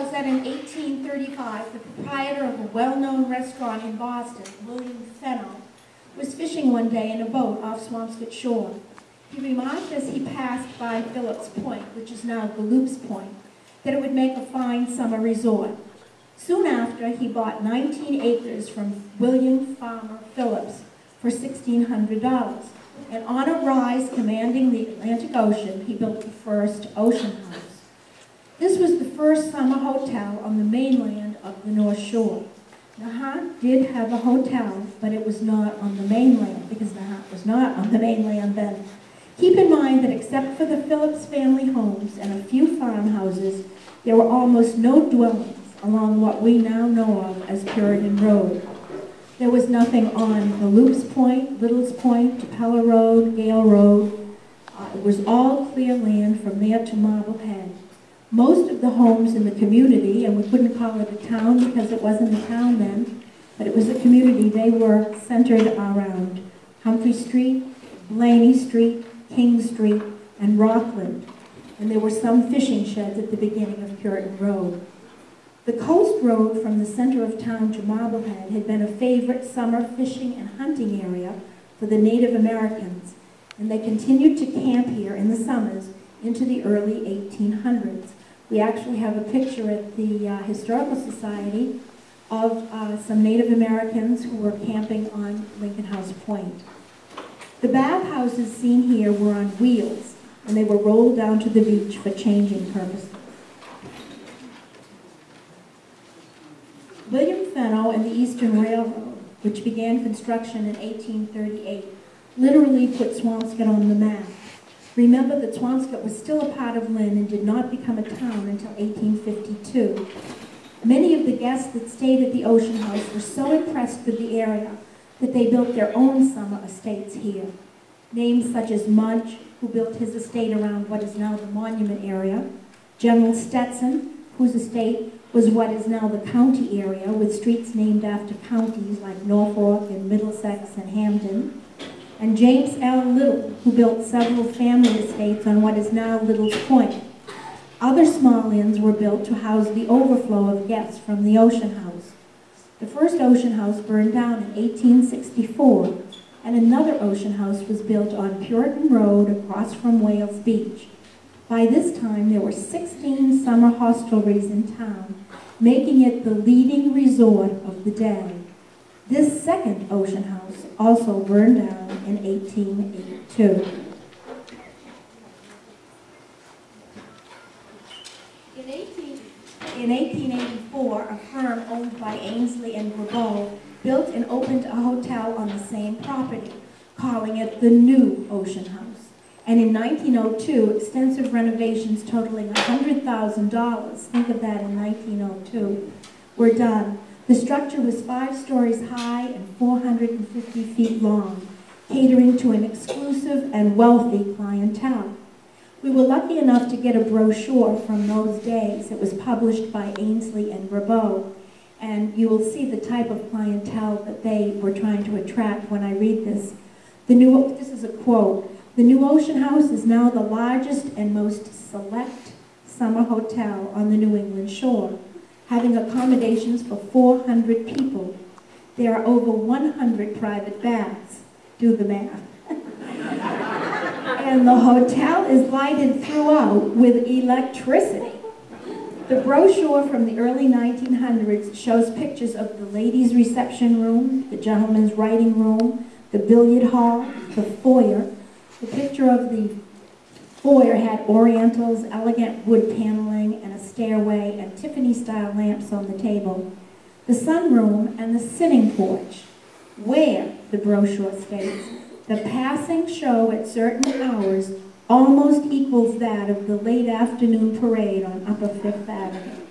shows that in 1835, the proprietor of a well-known restaurant in Boston, William Fenno, was fishing one day in a boat off Swampscott shore. He remarked as he passed by Phillips Point, which is now Galloupes Point, that it would make a fine summer resort. Soon after, he bought 19 acres from William Farmer Phillips for $1,600. And on a rise commanding the Atlantic Ocean, he built the first ocean house. This was the first summer hotel on the mainland of the North Shore. Nahant did have a hotel, but it was not on the mainland because Nahant was not on the mainland then. Keep in mind that except for the Phillips family homes and a few farmhouses, there were almost no dwellings along what we now know of as Puritan Road. There was nothing on the Loops Point, Little's Point, Tupelo Road, Gale Road. Uh, it was all clear land from there to Marblehead. Most of the homes in the community, and we couldn't call it a town because it wasn't a town then, but it was a community, they were centered around Humphrey Street, Blaney Street, King Street, and Rockland. And there were some fishing sheds at the beginning of Puritan Road. The coast road from the center of town to Marblehead had been a favorite summer fishing and hunting area for the Native Americans, and they continued to camp here in the summers into the early 1800s. We actually have a picture at the uh, Historical Society of uh, some Native Americans who were camping on Lincoln House Point. The bathhouses seen here were on wheels, and they were rolled down to the beach for changing purposes. William Fenno and the Eastern Railroad, which began construction in 1838, literally put Swampscott on the map. Remember that Swampscott was still a part of Lynn and did not become a town until 1852. Many of the guests that stayed at the Ocean House were so impressed with the area that they built their own summer estates here. Names such as Mudge, who built his estate around what is now the monument area, General Stetson, whose estate was what is now the county area, with streets named after counties like Norfolk and Middlesex and Hampden, and James L. Little, who built several family estates on what is now Little's Point. Other small inns were built to house the overflow of guests from the Ocean House. The first Ocean House burned down in 1864, and another Ocean House was built on Puritan Road across from Wales Beach. By this time, there were 16 summer hostelries in town, making it the leading resort of the day. This second Ocean House also burned down in 1882. In, 18, in 1884, a firm owned by Ainsley and Grabeau built and opened a hotel on the same property, calling it the New Ocean House. And in 1902, extensive renovations totaling $100,000, think of that in 1902, were done. The structure was five stories high and 450 feet long, catering to an exclusive and wealthy clientele. We were lucky enough to get a brochure from those days. It was published by Ainsley and Grabeau, and you will see the type of clientele that they were trying to attract when I read this. The new, this is a quote, the New Ocean House is now the largest and most select summer hotel on the New England shore, having accommodations for 400 people. There are over 100 private baths. Do the math. and the hotel is lighted throughout with electricity. The brochure from the early 1900s shows pictures of the ladies' reception room, the gentlemen's writing room, the billiard hall, the foyer, the picture of the foyer had orientals, elegant wood paneling, and a stairway, and Tiffany-style lamps on the table. The sunroom and the sitting porch, where, the brochure states, the passing show at certain hours almost equals that of the late afternoon parade on Upper Fifth Avenue.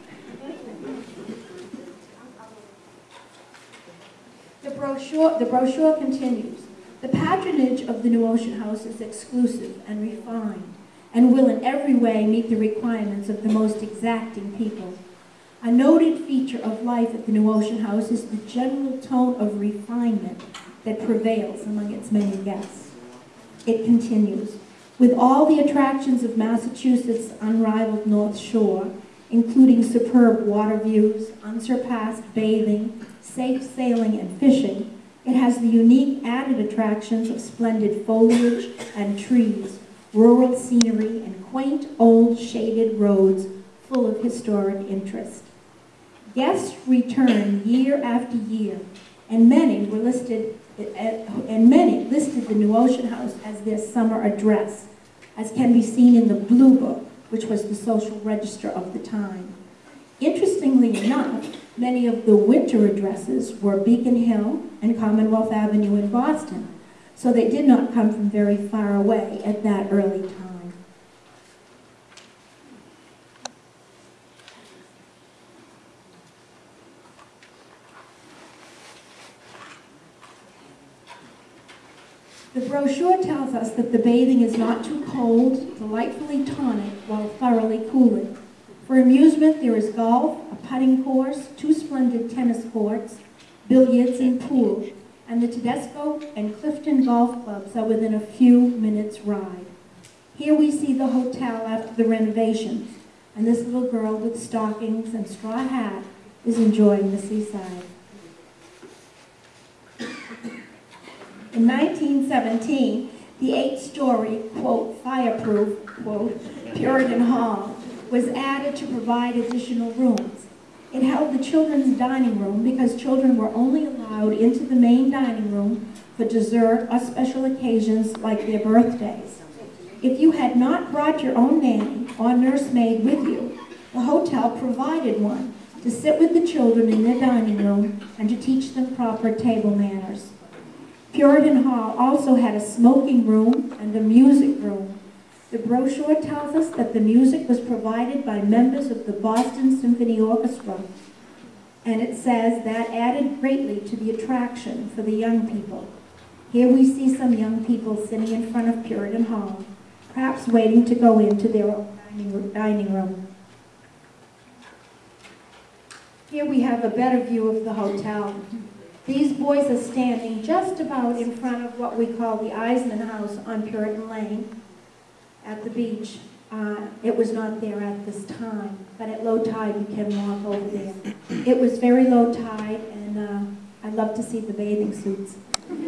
The brochure, the brochure continues. The patronage of the New Ocean House is exclusive and refined and will in every way meet the requirements of the most exacting people. A noted feature of life at the New Ocean House is the general tone of refinement that prevails among its many guests. It continues, with all the attractions of Massachusetts' unrivaled North Shore, including superb water views, unsurpassed bathing, safe sailing and fishing, it has the unique added attractions of splendid foliage and trees, rural scenery, and quaint old shaded roads full of historic interest. Guests return year after year, and many were listed, eh, and many listed the New Ocean House as their summer address, as can be seen in the Blue Book, which was the social register of the time. Interestingly enough, many of the winter addresses were Beacon Hill and Commonwealth Avenue in Boston, so they did not come from very far away at that early time. The brochure tells us that the bathing is not too cold, delightfully tonic, while thoroughly cooling. For amusement, there is golf, a putting course, two splendid tennis courts, billiards, and pool, and the Tedesco and Clifton golf clubs are within a few minutes' ride. Here we see the hotel after the renovations, and this little girl with stockings and straw hat is enjoying the seaside. In 1917, the eight-story, quote, fireproof, quote, Puritan Hall was added to provide additional rooms. It held the children's dining room because children were only allowed into the main dining room for dessert or special occasions like their birthdays. If you had not brought your own nanny or nursemaid with you, the hotel provided one to sit with the children in their dining room and to teach them proper table manners. Puritan Hall also had a smoking room and a music room the brochure tells us that the music was provided by members of the Boston Symphony Orchestra, and it says that added greatly to the attraction for the young people. Here we see some young people sitting in front of Puritan Hall, perhaps waiting to go into their own dining room. Here we have a better view of the hotel. These boys are standing just about in front of what we call the Eisman House on Puritan Lane at the beach. Uh, it was not there at this time, but at low tide you can walk over there. It was very low tide, and uh, I love to see the bathing suits.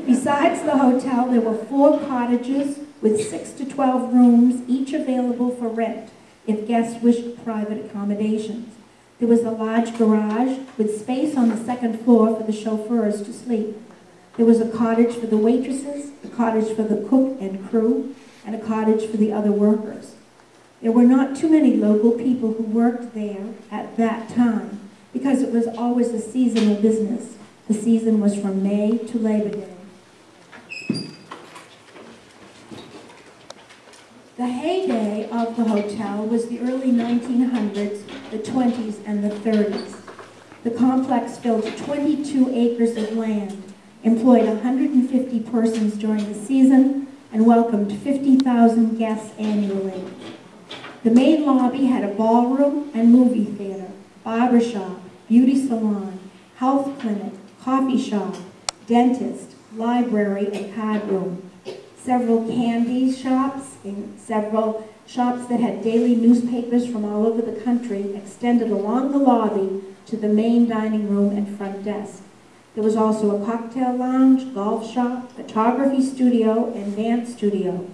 Besides the hotel, there were four cottages with six to 12 rooms, each available for rent if guests wished private accommodations. There was a large garage with space on the second floor for the chauffeurs to sleep. There was a cottage for the waitresses, a cottage for the cook and crew, and a cottage for the other workers. There were not too many local people who worked there at that time because it was always a seasonal business. The season was from May to Labor Day. The heyday of the hotel was the early 1900s, the 20s, and the 30s. The complex filled 22 acres of land, employed 150 persons during the season, and welcomed 50,000 guests annually. The main lobby had a ballroom and movie theater, barber shop, beauty salon, health clinic, coffee shop, dentist, library, and card room. Several candy shops and several shops that had daily newspapers from all over the country extended along the lobby to the main dining room and front desk. There was also a cocktail lounge, golf shop, photography studio, and dance studio.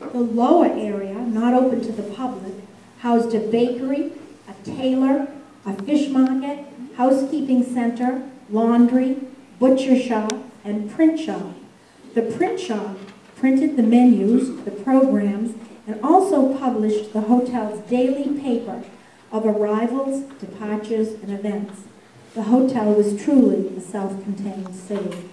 The lower area, not open to the public, housed a bakery, a tailor, a fish market, housekeeping center, laundry, butcher shop, and print shop. The print shop printed the menus, the programs, and also published the hotel's daily paper of arrivals, departures, and events. The hotel was truly a self-contained city.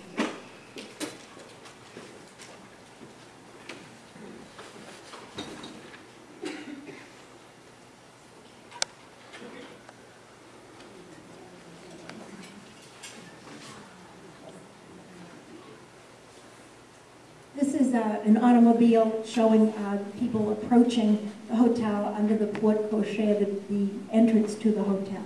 This is uh, an automobile showing uh, people approaching the hotel under the porte cochere, the, the entrance to the hotel.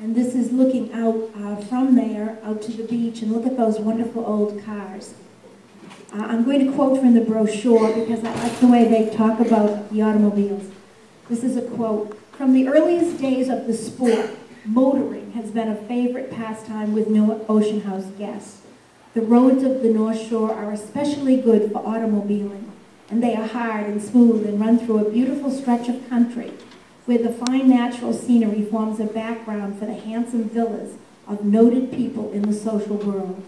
And this is looking out uh, from there, out to the beach, and look at those wonderful old cars. Uh, I'm going to quote from the brochure because I like the way they talk about the automobiles. This is a quote. From the earliest days of the sport, motoring has been a favorite pastime with New Ocean House guests. The roads of the North Shore are especially good for automobiling, and they are hard and smooth and run through a beautiful stretch of country where the fine natural scenery forms a background for the handsome villas of noted people in the social world.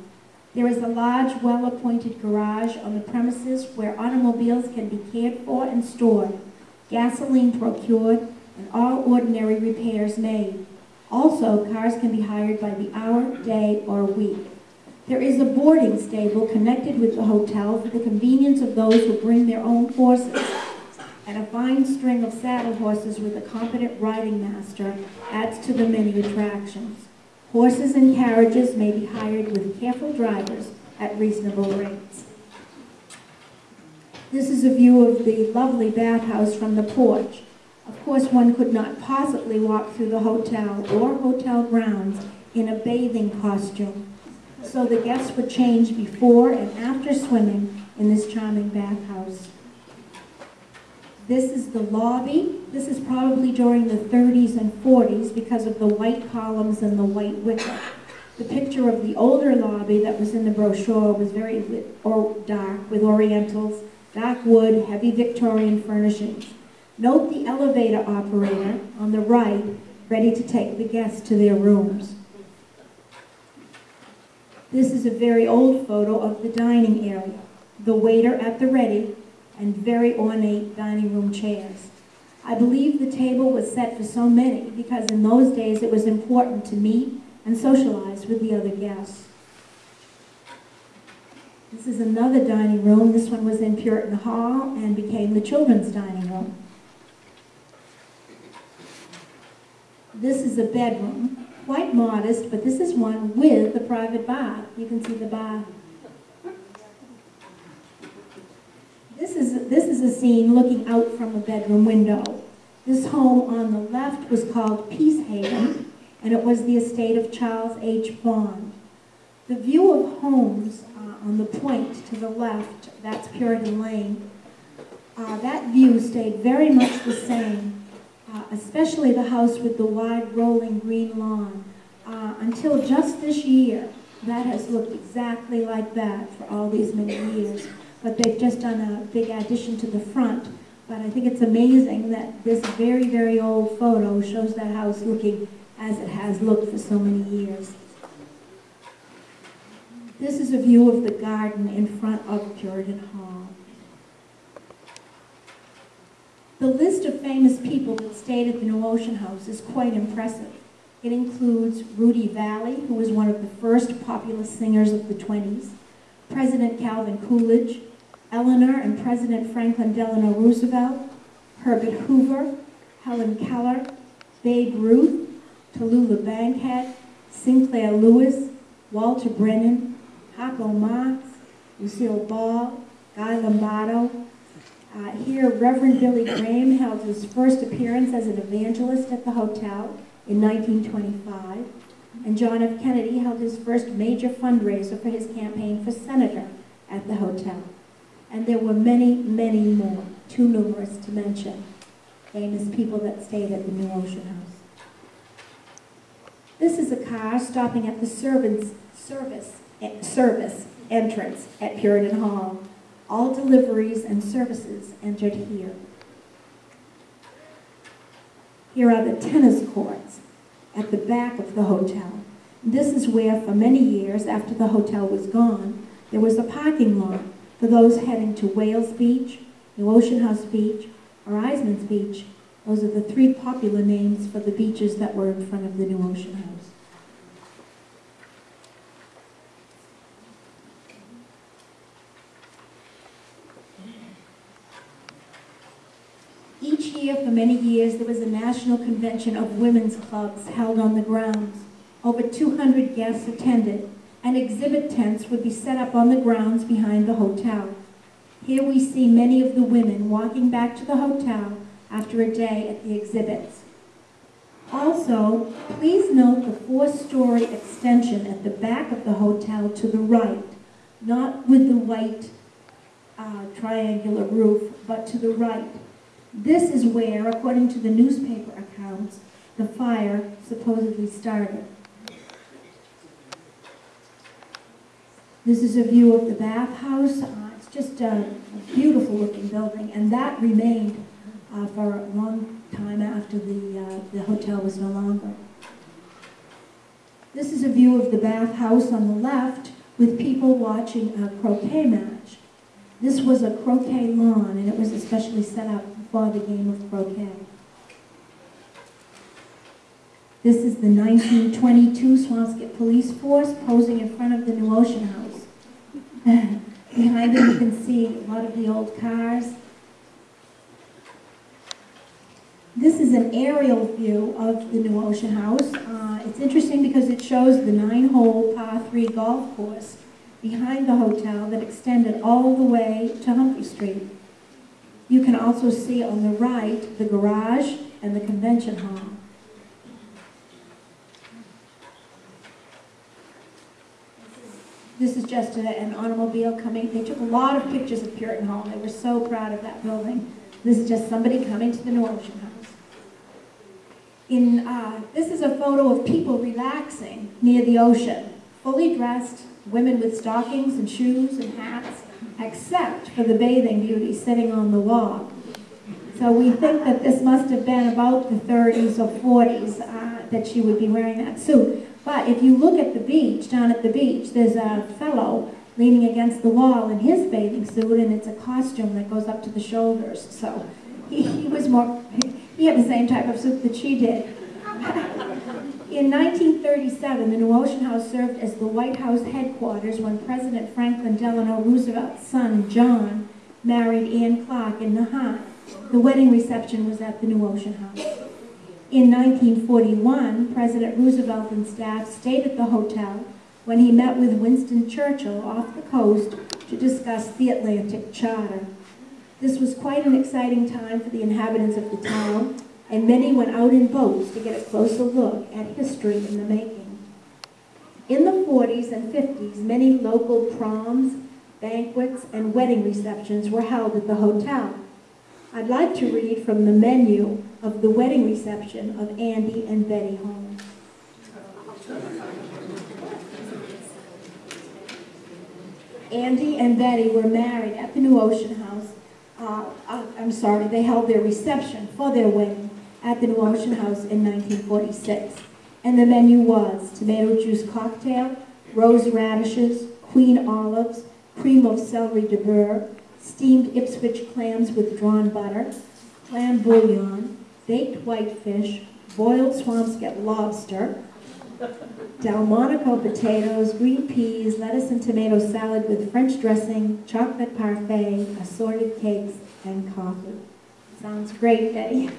There is a large, well-appointed garage on the premises where automobiles can be cared for and stored, gasoline procured, and all ordinary repairs made. Also, cars can be hired by the hour, day, or week. There is a boarding stable connected with the hotel for the convenience of those who bring their own horses, and a fine string of saddle horses with a competent riding master adds to the many attractions. Horses and carriages may be hired with careful drivers at reasonable rates. This is a view of the lovely bathhouse from the porch. Of course, one could not possibly walk through the hotel or hotel grounds in a bathing costume. So the guests would change before and after swimming in this charming bathhouse. This is the lobby. This is probably during the 30s and 40s because of the white columns and the white wicker. The picture of the older lobby that was in the brochure was very or dark with orientals, dark wood, heavy Victorian furnishings. Note the elevator operator on the right ready to take the guests to their rooms. This is a very old photo of the dining area. The waiter at the ready and very ornate dining room chairs. I believe the table was set for so many because in those days it was important to meet and socialize with the other guests. This is another dining room. This one was in Puritan Hall and became the children's dining room. This is a bedroom, quite modest, but this is one with the private bath. You can see the bath This is, this is a scene looking out from a bedroom window. This home on the left was called Peacehaven, and it was the estate of Charles H. Bond. The view of homes uh, on the point to the left, that's Puritan Lane, uh, that view stayed very much the same, uh, especially the house with the wide rolling green lawn. Uh, until just this year, that has looked exactly like that for all these many years but they've just done a big addition to the front. But I think it's amazing that this very, very old photo shows that house looking as it has looked for so many years. This is a view of the garden in front of Puritan Hall. The list of famous people that stayed at the New Ocean House is quite impressive. It includes Rudy Vallee, who was one of the first popular singers of the 20s, President Calvin Coolidge, Eleanor and President Franklin Delano Roosevelt, Herbert Hoover, Helen Keller, Babe Ruth, Tallulah Bankhead, Sinclair Lewis, Walter Brennan, Harpo Marx, Lucille Ball, Guy Lombardo. Uh, here, Reverend Billy Graham held his first appearance as an evangelist at the hotel in 1925, and John F. Kennedy held his first major fundraiser for his campaign for senator at the hotel. And there were many, many more, too numerous to mention, famous people that stayed at the New Ocean House. This is a car stopping at the servants' service, eh, service entrance at Puritan Hall. All deliveries and services entered here. Here are the tennis courts at the back of the hotel. This is where, for many years after the hotel was gone, there was a parking lot for those heading to Wales Beach, New Ocean House Beach, or Eisman's Beach, those are the three popular names for the beaches that were in front of the New Ocean House. Each year for many years there was a national convention of women's clubs held on the grounds. Over 200 guests attended and exhibit tents would be set up on the grounds behind the hotel. Here we see many of the women walking back to the hotel after a day at the exhibits. Also, please note the four-story extension at the back of the hotel to the right, not with the white uh, triangular roof, but to the right. This is where, according to the newspaper accounts, the fire supposedly started. This is a view of the bathhouse. Uh, it's just a, a beautiful looking building, and that remained uh, for a long time after the, uh, the hotel was no longer. This is a view of the bathhouse on the left with people watching a croquet match. This was a croquet lawn, and it was especially set up for the game of croquet. This is the 1922 Swampscott Police Force posing in front of the New Ocean House. Behind them you can see a lot of the old cars. This is an aerial view of the New Ocean House. Uh, it's interesting because it shows the nine-hole par three golf course behind the hotel that extended all the way to Humphrey Street. You can also see on the right the garage and the convention hall. This is just a, an automobile coming. They took a lot of pictures of Puritan Hall. They were so proud of that building. This is just somebody coming to the New Ocean House. In, uh, this is a photo of people relaxing near the ocean, fully dressed, women with stockings and shoes and hats, except for the bathing beauty sitting on the wall. So we think that this must have been about the 30s or 40s uh, that she would be wearing that suit. But if you look at the beach, down at the beach, there's a fellow leaning against the wall in his bathing suit, and it's a costume that goes up to the shoulders. So he, he was more, he had the same type of suit that she did. In 1937, the New Ocean House served as the White House headquarters when President Franklin Delano Roosevelt's son, John, married Anne Clark in Nahant. The wedding reception was at the New Ocean House. In 1941, President Roosevelt and staff stayed at the hotel when he met with Winston Churchill off the coast to discuss the Atlantic Charter. This was quite an exciting time for the inhabitants of the town, and many went out in boats to get a closer look at history in the making. In the 40s and 50s, many local proms, banquets, and wedding receptions were held at the hotel. I'd like to read from the menu of the wedding reception of Andy and Betty Holmes. Andy and Betty were married at the New Ocean House uh, uh, I'm sorry, they held their reception for their wedding at the New Ocean House in 1946. And the menu was tomato juice cocktail, rose radishes, queen olives, cream of celery de burr, steamed Ipswich clams with drawn butter, clam bouillon, baked whitefish, boiled Swampscott lobster, Delmonico potatoes, green peas, lettuce and tomato salad with French dressing, chocolate parfait, assorted cakes, and coffee. Sounds great, Betty.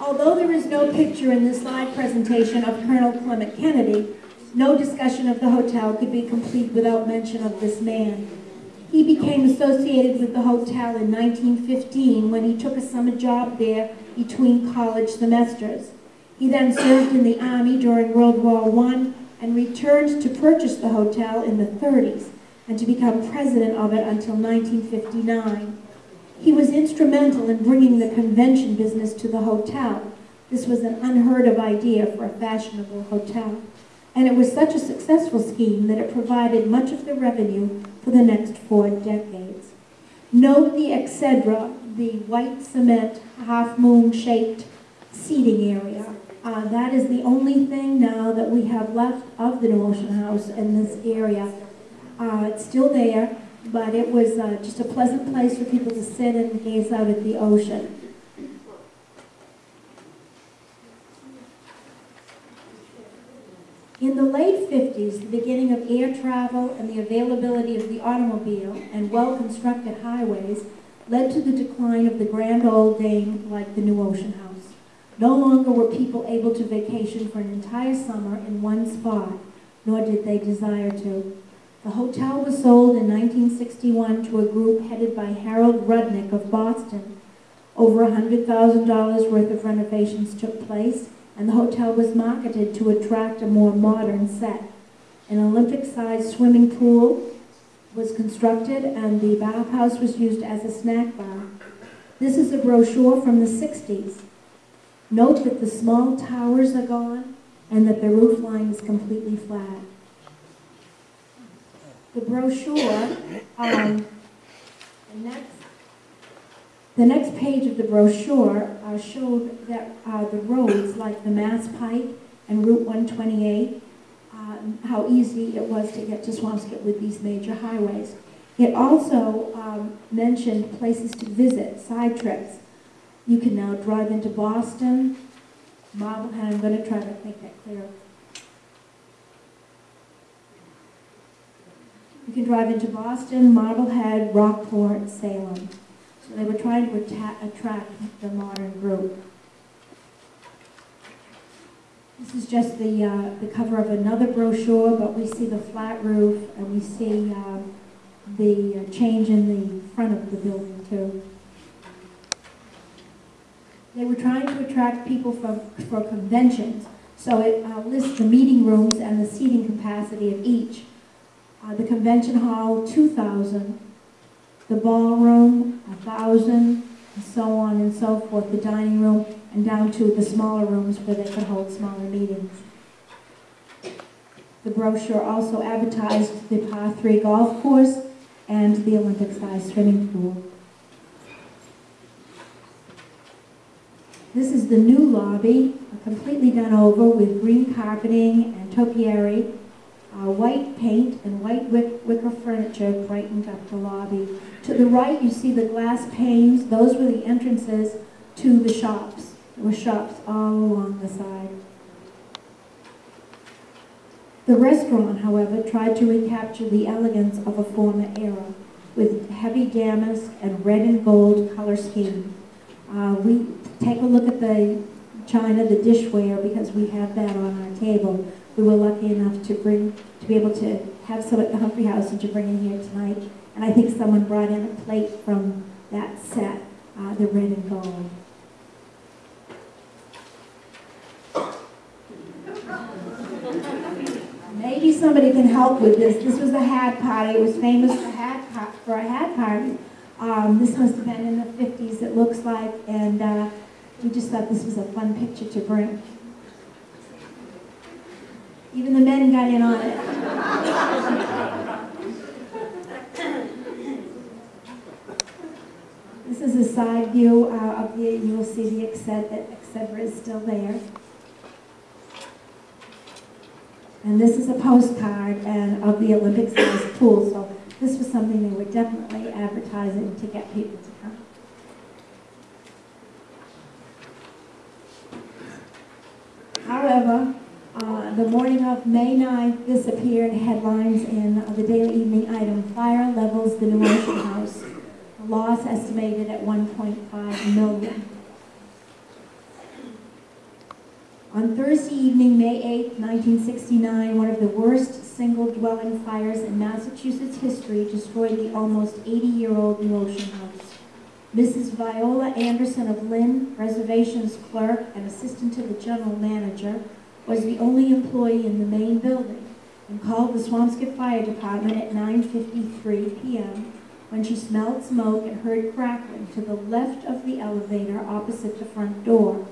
Although there is no picture in this slide presentation of Colonel Clement Kennedy, no discussion of the hotel could be complete without mention of this man. He became associated with the hotel in 1915 when he took a summer job there between college semesters. He then served in the Army during World War I and returned to purchase the hotel in the 30s and to become president of it until 1959. He was instrumental in bringing the convention business to the hotel. This was an unheard of idea for a fashionable hotel. And it was such a successful scheme that it provided much of the revenue for the next four decades. Note the Excedra, the white cement, half-moon shaped seating area. Uh, that is the only thing now that we have left of the Ocean House in this area. Uh, it's still there, but it was uh, just a pleasant place for people to sit and gaze out at the ocean. In the late 50s, the beginning of air travel and the availability of the automobile and well-constructed highways led to the decline of the grand old dame like the New Ocean House. No longer were people able to vacation for an entire summer in one spot, nor did they desire to. The hotel was sold in 1961 to a group headed by Harold Rudnick of Boston. Over $100,000 worth of renovations took place, and the hotel was marketed to attract a more modern set. An Olympic-sized swimming pool was constructed and the bathhouse was used as a snack bar. This is a brochure from the 60s. Note that the small towers are gone and that the roof line is completely flat. The brochure, um, the next, the next page of the brochure uh, showed that uh, the roads like the Mass Pike and Route 128, um, how easy it was to get to Swampscott with these major highways. It also um, mentioned places to visit, side trips. You can now drive into Boston, Marblehead, I'm going to try to make that clear. You can drive into Boston, Marblehead, Rockport, Salem. So they were trying to attract the modern group. This is just the, uh, the cover of another brochure, but we see the flat roof and we see um, the uh, change in the front of the building too. They were trying to attract people for, for conventions, so it uh, lists the meeting rooms and the seating capacity of each. Uh, the convention hall, 2,000. The ballroom, a 1,000, and so on and so forth. The dining room, and down to the smaller rooms where they could hold smaller meetings. The brochure also advertised the par 3 golf course and the Olympic-sized swimming pool. This is the new lobby, completely done over with green carpeting and topiary. Uh, white paint and white wick, wicker furniture brightened up the lobby. To the right, you see the glass panes. Those were the entrances to the shops. There were shops all along the side. The restaurant, however, tried to recapture the elegance of a former era with heavy damask and red and gold color scheme. Uh, we take a look at the china, the dishware, because we have that on our table. We were lucky enough to bring, to be able to have some at the Humphrey House and to bring in here tonight. And I think someone brought in a plate from that set, uh, the red and gold. Maybe somebody can help with this. This was a hat party. It was famous for hat for a hat party. Um, this must have been in the 50s, it looks like, and uh, we just thought this was a fun picture to bring. Even the men got in on it. this is a side view uh, of the, you will see the Exced- Excedra is still there. And this is a postcard and of the Olympic sized pool, so this was something they were definitely advertising to get people to come. However, uh, the morning of May 9th, this appeared headlines in uh, the daily evening item, Fire Levels the New Ocean House. Loss estimated at 1.5 million. On Thursday evening, May 8, 1969, one of the worst single-dwelling fires in Massachusetts history destroyed the almost 80-year-old New Ocean House. Mrs. Viola Anderson of Lynn, reservations clerk and assistant to the general manager, was the only employee in the main building and called the Swampscott Fire Department at 9.53 p.m. when she smelled smoke and heard crackling to the left of the elevator opposite the front door.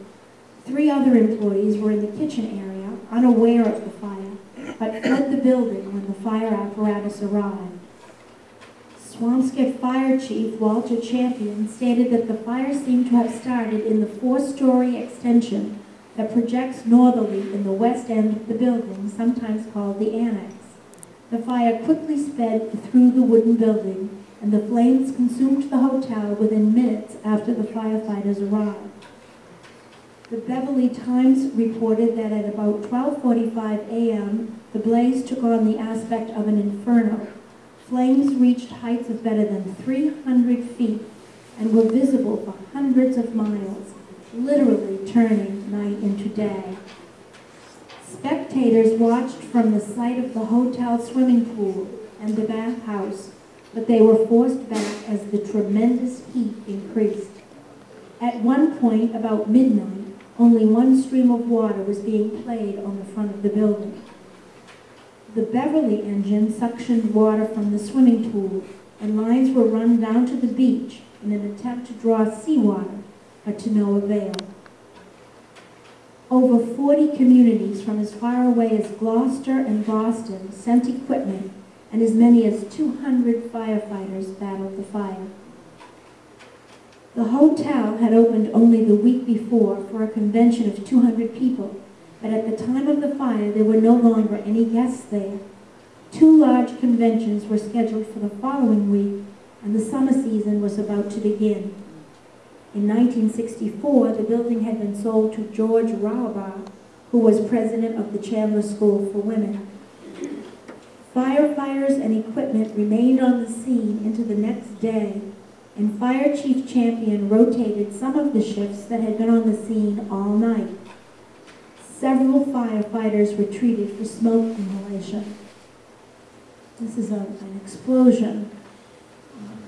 Three other employees were in the kitchen area, unaware of the fire, but fled the building when the fire apparatus arrived. Swampscott Fire Chief Walter Champion stated that the fire seemed to have started in the four-story extension that projects northerly in the west end of the building, sometimes called the annex. The fire quickly sped through the wooden building, and the flames consumed the hotel within minutes after the firefighters arrived. The Beverly Times reported that at about 12:45 a.m., the blaze took on the aspect of an inferno. Flames reached heights of better than 300 feet and were visible for hundreds of miles, literally turning night into day. Spectators watched from the site of the hotel swimming pool and the bathhouse, but they were forced back as the tremendous heat increased. At one point, about midnight, only one stream of water was being played on the front of the building. The Beverly engine suctioned water from the swimming pool, and lines were run down to the beach in an attempt to draw seawater, but to no avail. Over 40 communities from as far away as Gloucester and Boston sent equipment, and as many as 200 firefighters battled the fire. The hotel had opened only the week before for a convention of 200 people, but at the time of the fire, there were no longer any guests there. Two large conventions were scheduled for the following week, and the summer season was about to begin. In 1964, the building had been sold to George Rauber, who was president of the Chandler School for Women. Firefighters and equipment remained on the scene into the next day, and Fire Chief Champion rotated some of the shifts that had been on the scene all night. Several firefighters were treated for smoke inhalation. This is a, an explosion.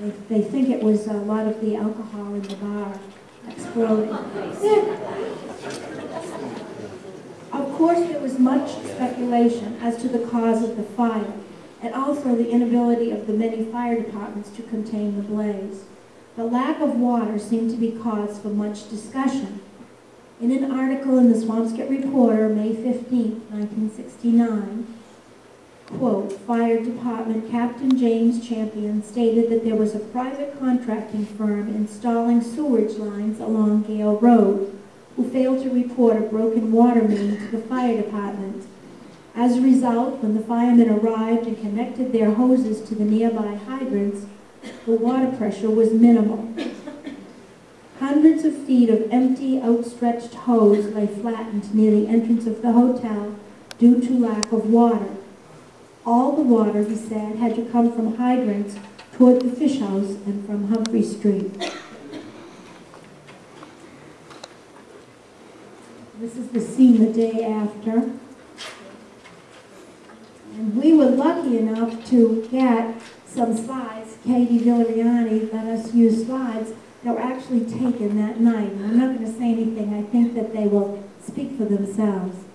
They, they think it was a lot of the alcohol in the bar exploding. Of course, there was much speculation as to the cause of the fire, and also the inability of the many fire departments to contain the blaze. The lack of water seemed to be cause for much discussion. In an article in the Swampscott Reporter, May 15, 1969, quote, Fire Department Captain James Champion stated that there was a private contracting firm installing sewage lines along Gale Road who failed to report a broken water main to the fire department. As a result, when the firemen arrived and connected their hoses to the nearby hydrants, the water pressure was minimal. Hundreds of feet of empty, outstretched hose lay flattened near the entrance of the hotel due to lack of water. All the water, he said, had to come from hydrants toward the fish house and from Humphrey Street. This is the scene the day after. And we were lucky enough to get some slides. Katie Villariani let us use slides that were actually taken that night. I'm not going to say anything. I think that they will speak for themselves.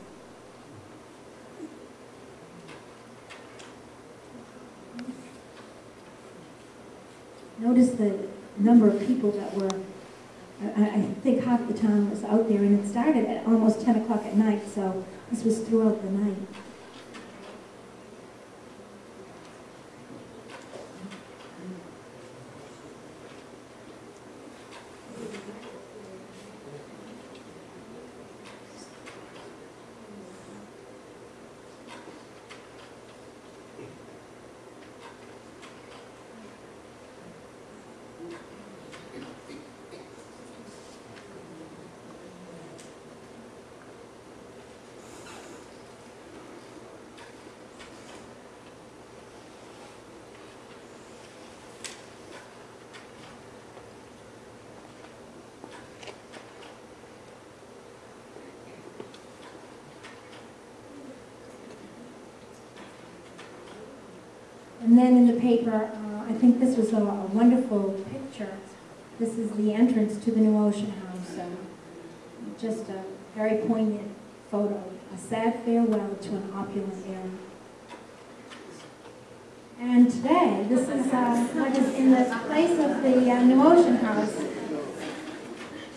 Notice the number of people that were, I, I think half the town was out there, and it started at almost 10 o'clock at night, so this was throughout the night. And then in the paper, uh, I think this was a, a wonderful picture. This is the entrance to the new Ocean House. Um, just a very poignant photo, a sad farewell to an opulent era. And today, this is uh, in the place of the uh, new Ocean House.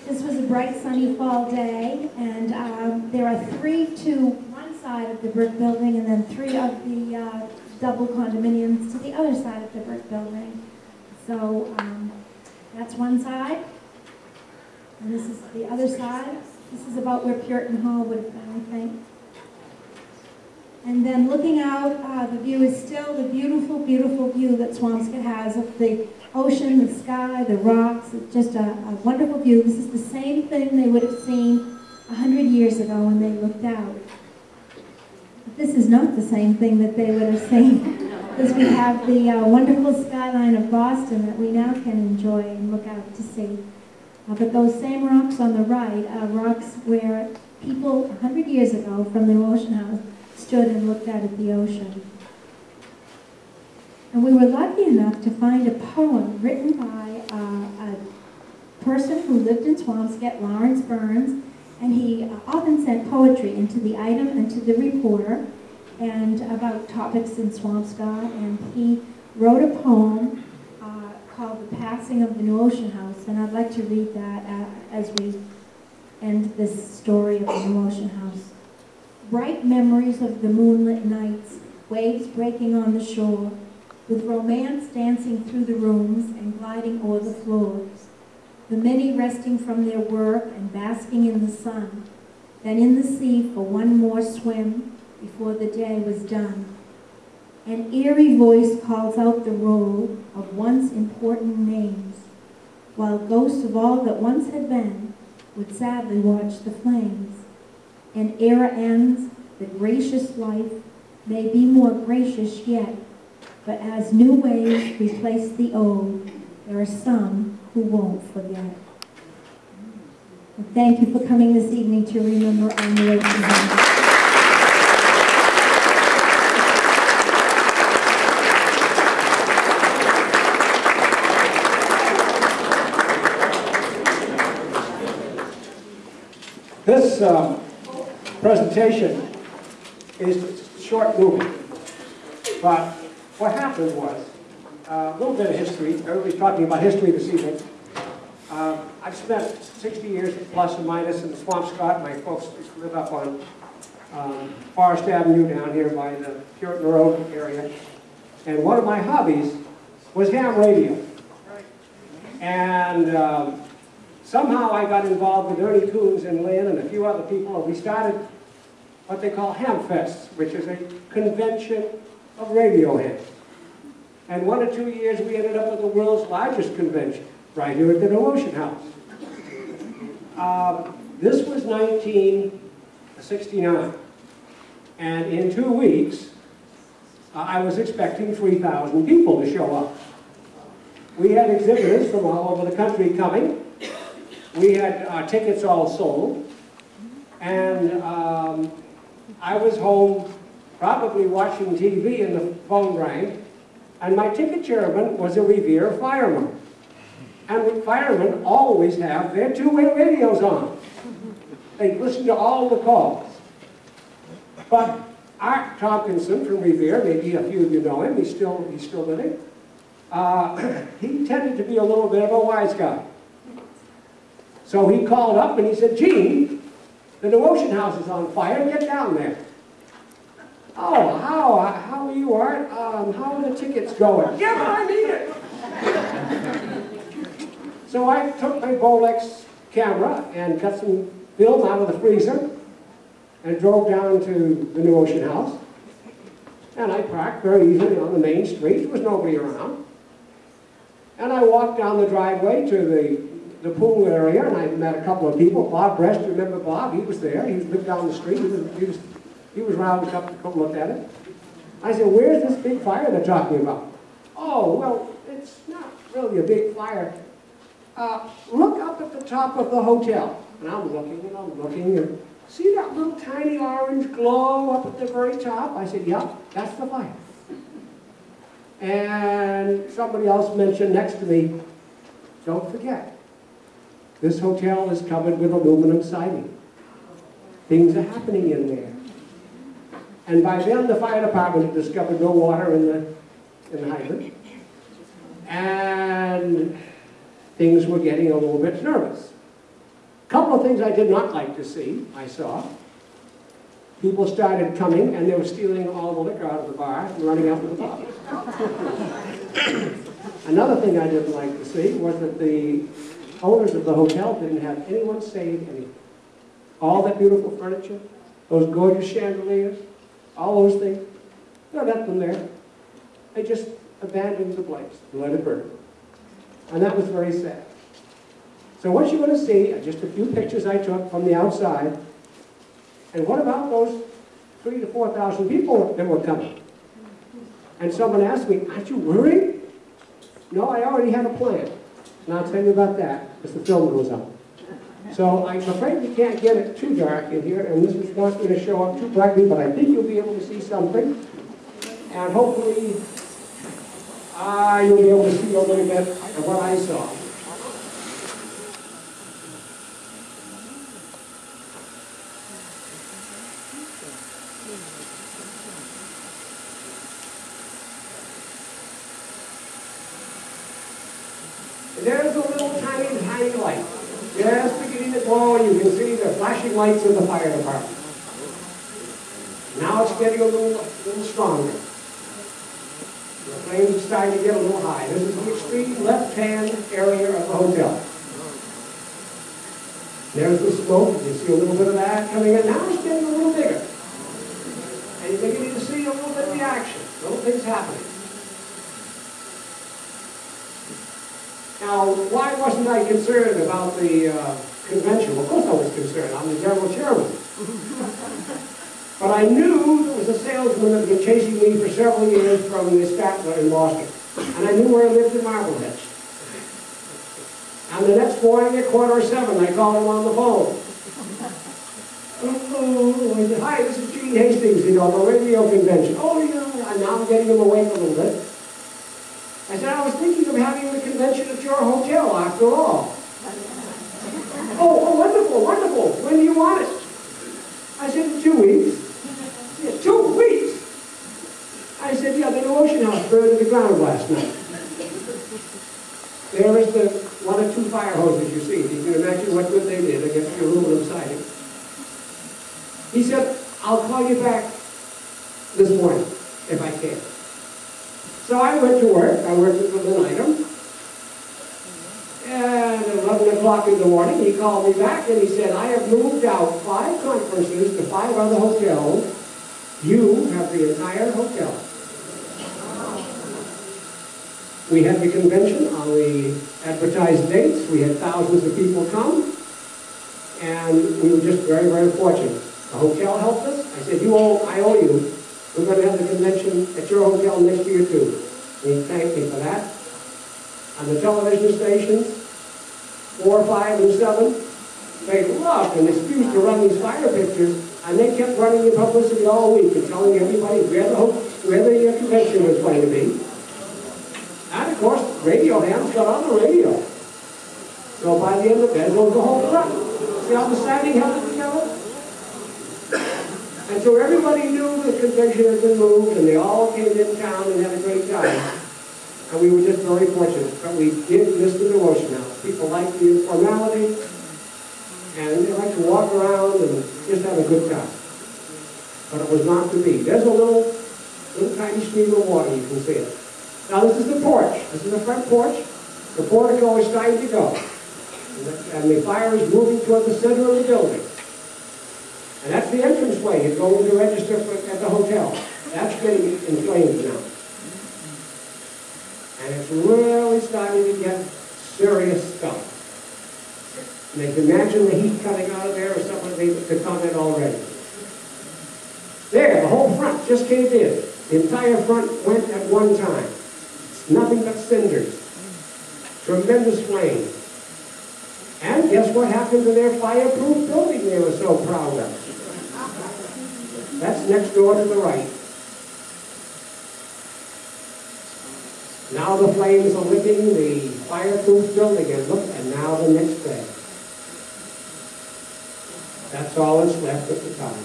This was a bright sunny fall day, and um, there are three to one side of the brick building and then three of the uh, double condominiums to the other side of the brick building. So um, that's one side. And this is the other side. This is about where Puritan Hall would have been, I think. And then looking out, uh, the view is still the beautiful, beautiful view that Swampscott has of the ocean, the sky, the rocks. It's just a, a wonderful view. This is the same thing they would have seen a hundred years ago when they looked out. This is not the same thing that they would have seen because we have the uh, wonderful skyline of Boston that we now can enjoy and look out to see. Uh, but those same rocks on the right are rocks where people a hundred years ago from the Ocean House stood and looked out at the ocean. And we were lucky enough to find a poem written by uh, a person who lived in Swampscott, Lawrence Burns, and he uh, often sent poetry into the item and to the reporter. and about topics in Swampscott, and he wrote a poem uh, called The Passing of the New Ocean House, and I'd like to read that uh, as we end this story of the New Ocean House. Bright memories of the moonlit nights, waves breaking on the shore, with romance dancing through the rooms and gliding o'er the floors. The many resting from their work and basking in the sun, then in the sea for one more swim before the day was done. An eerie voice calls out the roll of once important names, while ghosts of all that once had been would sadly watch the flames. An era ends, the gracious life may be more gracious yet, but as new ways replace the old, there are some who won't forget. And thank you for coming this evening to remember our Ocean House. This um, presentation is short movie, but what happened was, uh, a little bit of history, everybody's talking about history this evening. Uh, I've spent 60 years plus or minus in Swampscott. My folks live up on um, Forest Avenue down here by the Puritan Road area. And one of my hobbies was ham radio. And um, somehow I got involved with Ernie Coons and Lynn and a few other people, and we started what they call Hamfests, which is a convention of radio hams. And one or two years, we ended up with the world's largest convention, right here at the New Ocean House. Um, this was 1969. And in two weeks, uh, I was expecting 3,000 people to show up. We had exhibitors from all over the country coming. We had uh, tickets all sold. And um, I was home probably watching TV and the phone rang. And my ticket chairman was a Revere fireman. And firemen always have their two-way radios on. They listen to all the calls. But Art Tompkinson from Revere, maybe a few of you know him, he's still, he's still living. Uh, he tended to be a little bit of a wise guy. So he called up and he said, Gene, the New Ocean House is on fire, get down there. Oh, how, how are you, Art? Um, how are the tickets going? Yeah, but I need it. so I took my Bolex camera and cut some film out of the freezer and drove down to the New Ocean House. And I parked very easily on the main street. There was nobody around. And I walked down the driveway to the, the pool area, and I met a couple of people. Bob Brest, remember Bob? He was there. He lived down the street. He was, he was, he was to come, to come look at it. I said, where's this big fire they're talking about? Oh, well, it's not really a big fire. Uh, look up at the top of the hotel. And I'm looking and I'm looking and see that little tiny orange glow up at the very top? I said, yep, that's the fire. And somebody else mentioned next to me, don't forget, this hotel is covered with aluminum siding. Things are happening in there. And by then, the fire department had discovered no water in the, in the hydrant. And things were getting a little bit nervous. A couple of things I did not like to see, I saw. People started coming and they were stealing all the liquor out of the bar and running out with the bottles. Another thing I didn't like to see was that the owners of the hotel didn't have anyone save anything. All that beautiful furniture, those gorgeous chandeliers, all those things, they left them there. They just abandoned the place and let it burn. And that was very sad. So what you're going to see are just a few pictures I took from the outside. And what about those three to 4,000 people that were coming? And someone asked me, aren't you worried? No, I already had a plan. And I'll tell you about that as the film goes on. So I'm afraid we can't get it too dark in here, and this is not going to show up too brightly, but I think you'll be able to see something. And hopefully, uh, you'll be able to see a little bit of what I saw. And there's a little tiny, tiny light. Just beginning to glow, and you can see the flashing lights of the fire department. Now it's getting a little, little stronger. The flames are starting to get a little high. This is the extreme left-hand area of the hotel. There's the smoke, you see a little bit of that coming in. Now it's getting a little bigger. And you're beginning to see a little bit of the action, little things happening. Now, why wasn't I concerned about the uh, convention? Of course I was concerned, I'm the general chairman. But I knew there was a salesman that had been chasing me for several years from the Statler in Boston. And I knew where I lived in Marblehead. And the next morning at quarter seven, I called him on the phone. Oh, I said, hi, this is Gene Hastings, you know, the radio convention. Oh, yeah, and now I'm getting him awake a little bit. I said, I was thinking of having the convention at your hotel after all. Oh, oh, wonderful, wonderful. When do you want it? I said, in two weeks. Yeah, two weeks? I said, yeah, the new ocean house burned to the ground last night. There is the one or two fire hoses you see. You can imagine what good they did against the aluminum siding. He said, I'll call you back this morning, if I can. So I went to work, I worked at the item. And at eleven o'clock in the morning, he called me back and he said, I have moved out five conferences to five other hotels. You have the entire hotel. We had the convention on the advertised dates, we had thousands of people come, and we were just very, very fortunate. The hotel helped us, I said, you owe, I owe you, we're gonna have the convention at your hotel next year too. And he thanked me for that. On the television stations, four, five, and seven, they loved and excused to run these fire pictures, and they kept running the publicity all week and telling everybody where the, where the convention was going to be. And of course, radio hams got on the radio. So by the end of the day, it was the whole front. See how the siding held it together? And so everybody knew the convention had been moved, and they all came in town and had a great time. And we were just very fortunate, but we did miss the New Ocean House. People like the informality, and they like to walk around and just have a good time. But it was not to be. There's a little, little tiny stream of water, you can see it. Now this is the porch. This is the front porch. The portico is starting to go. And the- And the fire is moving toward the center of the building. And that's the entranceway. You go to register for, at the hotel. That's getting in flames now. And it's really starting to get serious stuff. And they can imagine the heat coming out of there or something to comment already. There, the whole front just caved in. The entire front went at one time. Nothing but cinders. Tremendous flame. And guess what happened to their fireproof building they were so proud of? That's next door to the right. Now the flames are licking the fireproof building and look, and now the next day. That's all that's left at the time.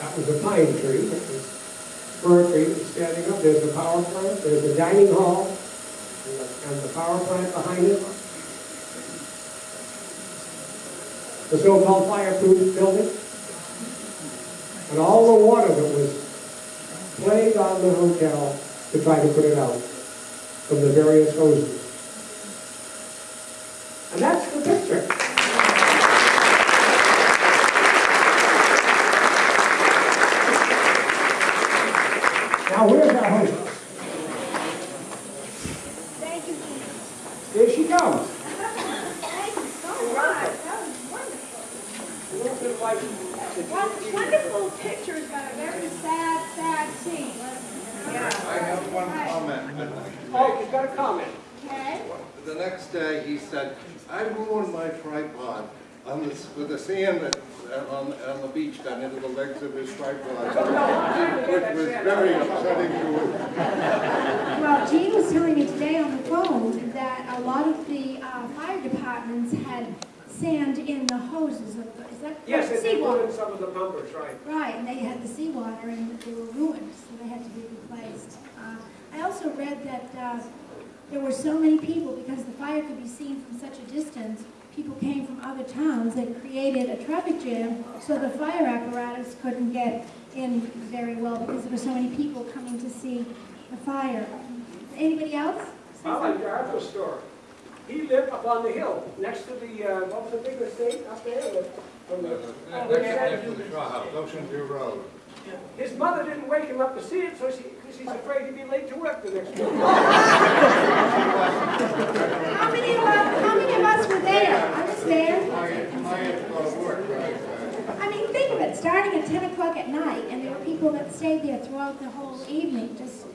That was a pine tree, was standing up. There's the power plant, there's the dining hall, and the, and the power plant behind it. The so-called fireproof building. And all the water that was played on the hotel to try to put it out from the various hoses. And that's the picture. Now, where's our hostess? Thank you. Here she comes. Thank you so much. That was wonderful. A little bit like the One wonderful pictures, but a very sad, sad scene. I have one comment. Oh, she's got a comment. Okay? The next day, he said, I ruined my tripod on this, with the sand that on, on the beach got into the legs of his striped license, which was very upsetting to him. Well, Gene was telling me today on the phone that a lot of the uh, fire departments had sand the hoses of, the- is that? Yes, and they Seawater. in some of the bumpers, right. Right, and they had the seawater and they were ruined, so they had to be replaced. Uh, I also read that uh, there were so many people, because the fire could be seen from such a distance, people came from other towns that created a traffic jam, so the fire apparatus couldn't get in very well because there were so many people coming to see the fire. Anybody else? I like something? Arthur's story. He lived up on the hill, next to the, uh, what was the big estate up there? the- from the- Next to the straw house, Ocean View Road. His mother didn't wake him up to see it, so she, because she's afraid he'd be late to work the next day. How many of us, how many of us were there? I was there. My, my had to go to work, right? uh, I mean, think of it, starting at ten o'clock at night, and there were people that stayed there throughout the whole evening, just,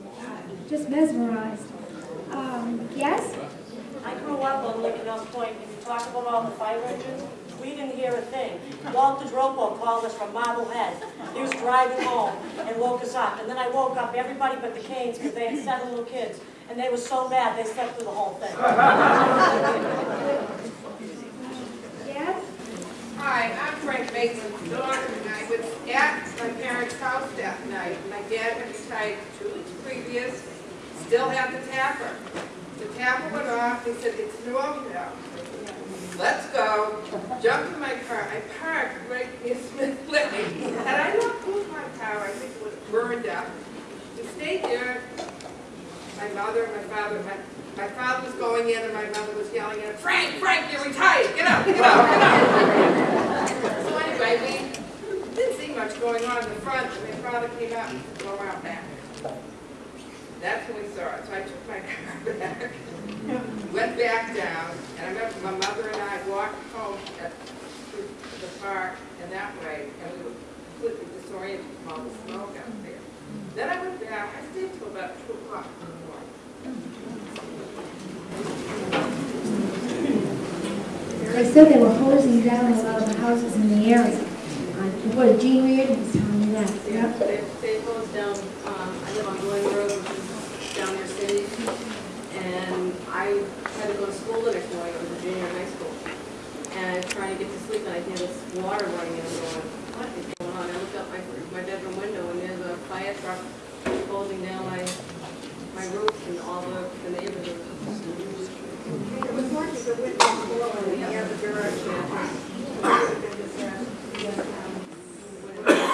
just mesmerized. Um, yes? I grew up on Lincoln Point, and you talk about all the fire engines, we didn't hear a thing. Walter Dropo called us from Marblehead. He was driving home and woke us up, and then I woke up everybody but the Canes, because they had seven little kids, and they were so bad, they slept through the whole thing. Yes? Hi, I'm Frank Mason's daughter, and I was at my parents' house that night. My dad had retired two weeks previous, still had the tapper. The tapper went off, they said, it's snowing now. Let's go. Jumped in my car, I parked right near Smith Lane, and I not through my car, I think it was burned up. We stayed there, my mother, and my father, my, my father was going in and my mother was yelling at him, Frank, Frank, you're retired, get up, get up, get up. So anyway, we didn't see much going on in the front, and my father came out and said, go around back. That's when we saw it, so I took my car back, went back down, and I remember my mother and I walked home at, through the park and that way, and we were completely disoriented from all the smoke out there. Then I went back, I stayed till about two o'clock in the morning. They said they were hosing down a lot of the houses in the area. Uh, What, Gene Reardon was telling me that, Yeah, yep. they, they closed down, um, I live on Glen Road, which is down near City, and I had to go to school the next morning, I was a junior in high school. And I was trying to get to sleep, and I hear this water running in, and going, what is going on? I looked out my, my bedroom window, and there's a fire truck closing down my, my roof, and all the, the neighbors are. It was like the wind was blowing in the other direction.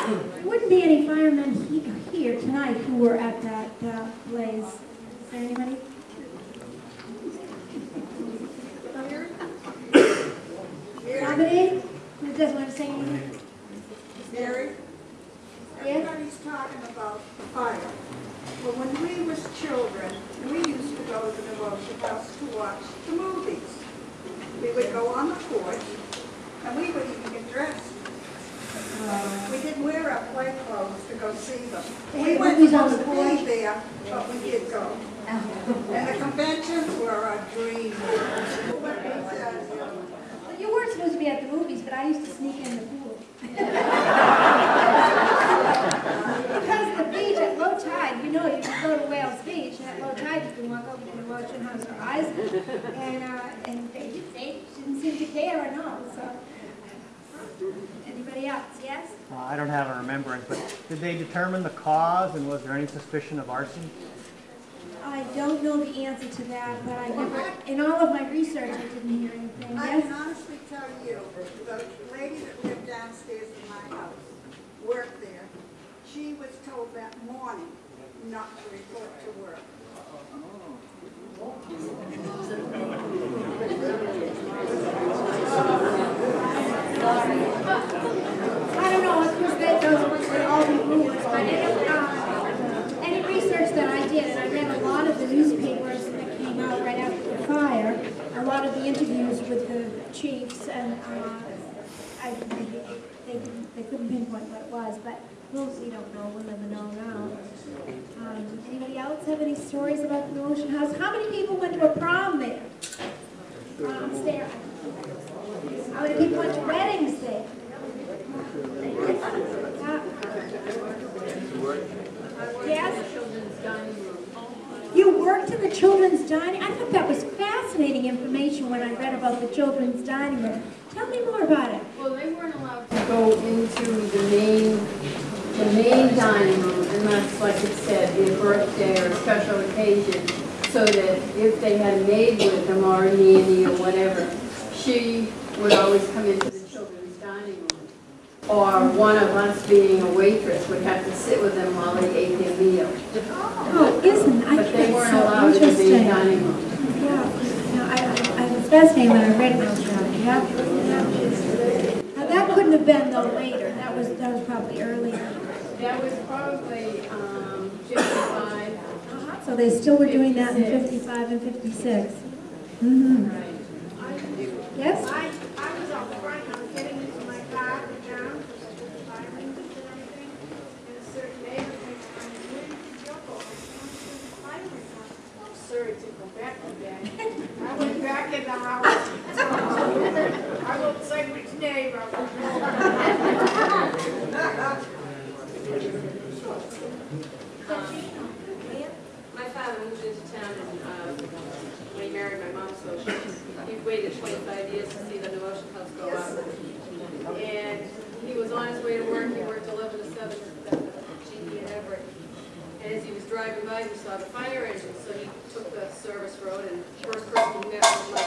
There wouldn't be any firemen here tonight who were at that uh, blaze. Is there anybody? Nobody? Who doesn't want to say anything? Mary, Yes? everybody's talking about fire. But when we was children, we used to go to the motion house to watch the movies. We would go on the porch, and we would even get dressed. We didn't wear our play clothes to go see them. We weren't on supposed the to be porch? there, but we did go. Oh. And the conventions were our dream. What they said, you know, Well, you weren't supposed to be at the movies, but I used to sneak in the pool. Because the beach at low tide, you know, you can go to Whales Beach, and at low tide, you can walk over to the Ocean House Horizon. And, uh, and they, they didn't seem to care at all. so. Anybody else, yes? Uh, I don't have a remembrance, but did they determine the cause and was there any suspicion of arson? I don't know the answer to that, but I never, in all of my research, I didn't hear anything, I can yes? honestly tell you, the lady that lived downstairs in my house, worked there, she was told that morning not to report to work. I don't know, of course, that those were all the rumors, but uh, any research that I did, and I read a lot of the newspapers that came out right after the fire, a lot of the interviews with the chiefs and uh, I, they, they couldn't pinpoint what it was, but we'll, you don't know, we'll never know now. Um, anybody else have any stories about the Ocean House? How many people went to a prom there? Um, Sarah. How many people went to weddings there? Yes? The children's dining, I thought that was fascinating information when I read about the children's dining room. Tell me more about it. Well, they weren't allowed to go into the main, the main dining room unless, like it said, a birthday or a special occasion, so that if they had a maid with them or a nanny or whatever, she would always come into the children's dining room. Or one of us being a waitress would have to sit with them while they ate their meal. Oh, isn't, I But they think weren't so allowed the main interesting. dining room. Yeah, no, I, I I was fascinated when I read about that, yeah, yeah. Now, that couldn't have been though later, that was, that was probably earlier. That was probably, um, fifty-five. So they still were doing that in fifty-five and fifty-six. Mm-hmm. Right. Yes? I, I was out front, I was getting into my car to town, because I took the fire engines and everything, and a certain neighbor came, I was waiting for Joko, I was going to the fire engine. I'm sorry to go back again. I went back in the house. I won't which. My father moved into town and, uh, when he married my mom, so he waited twenty-five years to see the New Ocean House go up. And he was on his way to work, he worked eleven to seven at the GE Everett. And as he was driving by, he saw the fire engine, so he took the service road and first person he met was my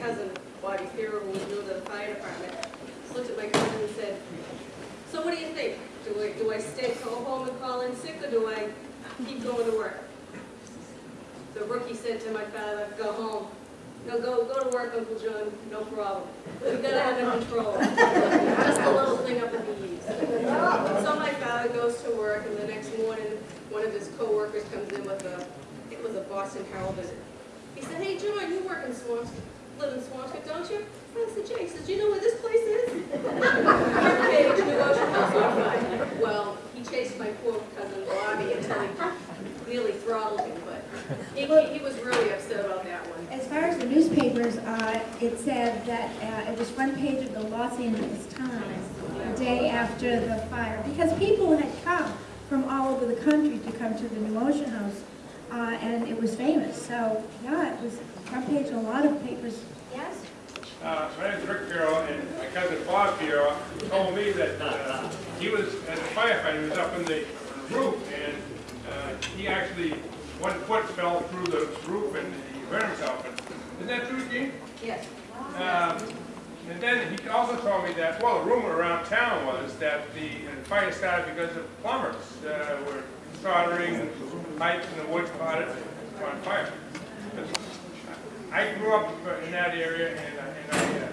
cousin, Bobby Piero, who was new to the fire department. Looked at my cousin and said, so what do you think? Do I, do I stay, go home and call in sick, or do I keep going to work? The rookie said to my father, go home. No, go, go to work, Uncle John, no problem. We gotta have it control. Just a little thing up at the eaves. So my father goes to work, and the next morning, one of his coworkers comes in with a, it was a Boston Herald visit. He said, hey, John, you work in Swampscott, live in Swampscott, don't you? I said, Jay, he says, do you know where this place is? Ocean House. Well, he chased my poor cousin Bobby until he nearly throttled him, but he, he was really upset about that one. As far as the newspapers, uh, it said that uh, it was front page of the Los Angeles Times the day after the fire, because people had come from all over the country to come to the New Ocean House, uh, and it was famous. So, yeah, it was front page in a lot of papers. Yes? Uh, my name's Rick Piero, and my cousin Bob Piero told me that uh, he was, as a firefighter, he was up in the roof, and uh, he actually, one foot fell through the roof and he hurt himself. And- Is that true, Gene? Yes. Um, And then he also told me that, well, the rumor around town was that the uh, fire started because of plumbers uh, were soldering pipes and the wood caught it on fire. I grew up in that area and I- and I, uh,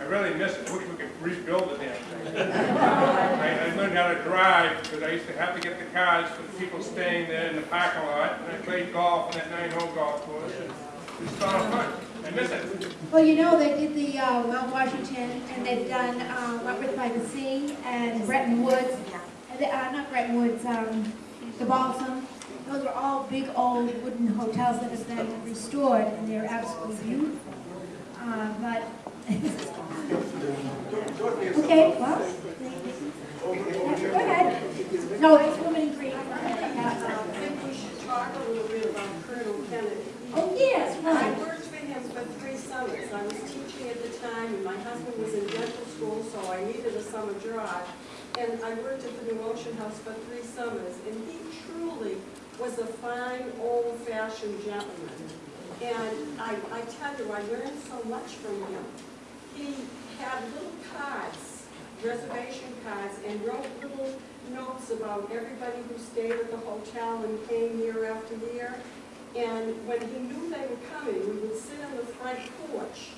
I really miss it. I wish we could rebuild the damn thing. I I learned how to drive because I used to have to get the cars for the people staying there in the parking lot. And I played golf in that nine-hole golf course. and It's a lot of fun. I miss it. Well, you know, they did the uh, Mount Washington, and they've done uh, Wentworth by the Sea and Bretton Woods, and uh, not Bretton Woods, um, the Balsam. Those are all big old wooden hotels that have been restored, and they're absolutely beautiful. Uh, But, okay, well, go ahead. No, it's Women in Green. I think we should talk a little bit about Colonel Kennedy. Oh, yes, I right. worked for him for three summers. I was teaching at the time, and my husband was in dental school, so I needed a summer job. And I worked at the New Ocean House for three summers, and he truly was a fine, old-fashioned gentleman. And I, I tell you, I learned so much from him. He had little cards, reservation cards, and wrote little notes about everybody who stayed at the hotel and came year after year. And when he knew they were coming, we would sit on the front porch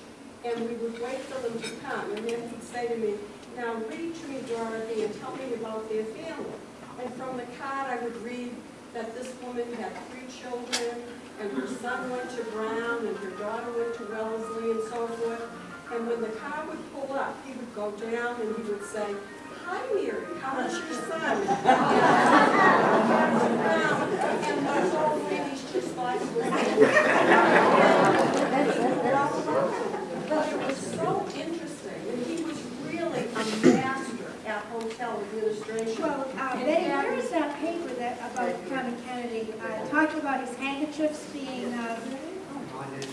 and we would wait for them to come. And then he'd say to me, now read to me, Dorothy, and tell me about their family. And from the card, I would read that this woman had three children, and her son went to Brown, and her daughter went to Wellesley, and so forth. And when the car would pull up, he would go down and he would say, hi, Mary, how's your son? And the whole ladies just like, but it was so interesting, and he was really a master hotel administration. administration. Well, uh, And Betty, where is that paper that, about Clement Kennedy, uh, talking about his handkerchiefs being, uh,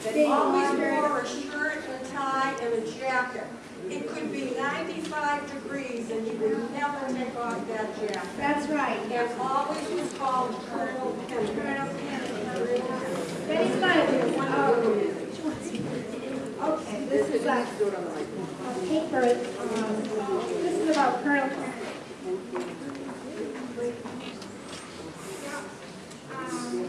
They always wore a shirt and a tie and a jacket. It could be ninety-five degrees and he would never take off that jacket. that's right. And always was called Colonel Kennedy. Colonel Kennedy. Betty's got it. Oh. Okay, this is a, a paper, um, Um,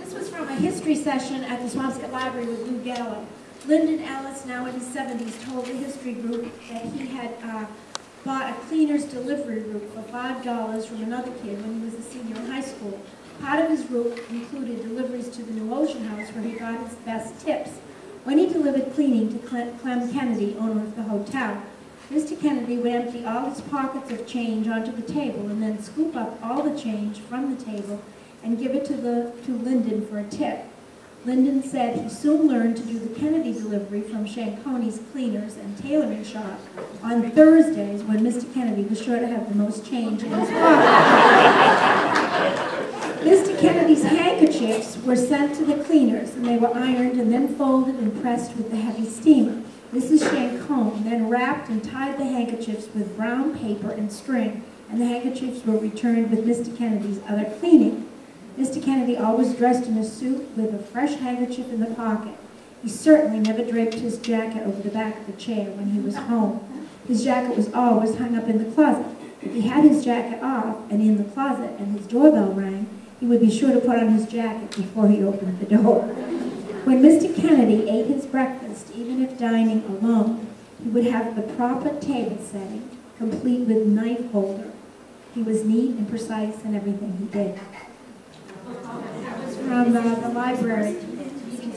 This was from a history session at the Swampscott Library with Lou Gallo. Lyndon Ellis, now in his seventies, told the history group that he had uh, bought a cleaner's delivery route for five dollars from another kid when he was a senior in high school. Part of his route included deliveries to the New Ocean House where he got his best tips. When he delivered cleaning to Clem Kennedy, owner of the hotel, Mr. Kennedy would empty all his pockets of change onto the table and then scoop up all the change from the table and give it to the to Lyndon for a tip. Lyndon said he soon learned to do the Kennedy delivery from Shankoni's Cleaners and Tailoring Shop on Thursdays when Mr. Kennedy was sure to have the most change in his pocket. Mr. Kennedy's handkerchiefs were sent to the cleaners, and they were ironed and then folded and pressed with the heavy steamer. Mrs. Shankone then wrapped and tied the handkerchiefs with brown paper and string, and the handkerchiefs were returned with Mr. Kennedy's other cleaning. Mr. Kennedy always dressed in a suit with a fresh handkerchief in the pocket. He certainly never draped his jacket over the back of the chair when he was home. His jacket was always hung up in the closet. If he had his jacket off and in the closet and his doorbell rang, he would be sure to put on his jacket before he opened the door. When Mr. Kennedy ate his breakfast, even if dining alone, he would have the proper table setting, complete with knife holder. He was neat and precise in everything he did. That from uh, the library.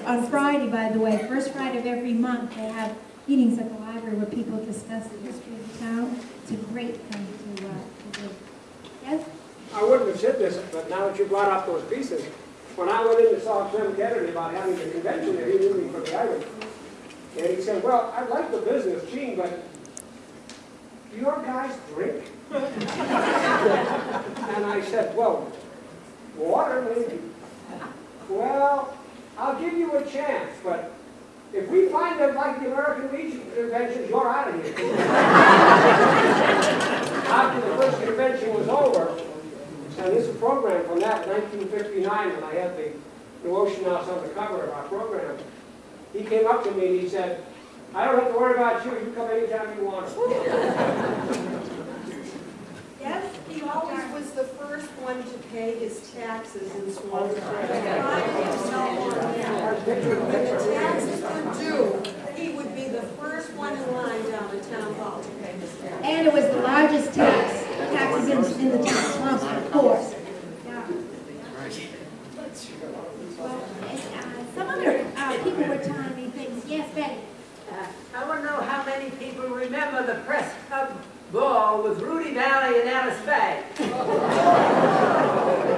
On Friday, by the way, first Friday of every month, they have meetings at the library where people discuss the history of the town. It's a great thing to, uh, to do. Yes? I wouldn't have said this, but now that you brought up those pieces, when I went in and saw Clem Kennedy about having the convention there, he knew me from the Irish. And he said, well, I like the business, Gene, but do your guys drink? And I said, well, water maybe. Well, I'll give you a chance, but if we find them like the American Legion conventions, you're out of here. After the first convention was over, and this is a program from that 1959 when I had the New Ocean House on the cover of our program. He came up to me and he said, I don't have to worry about you, you come anytime you want. Yes? He always was the first one to pay his taxes in Swampscott. When the taxes were due, he would be the first one in line down the town hall to pay his taxes. And it was the largest tax, taxes in, in the town of Swampscott, of course. Yeah. Well, uh, some other, uh, people were telling me things, yes, Betty? I want to know how many people remember the press club ball with Rudy Vallee and Alice Faye.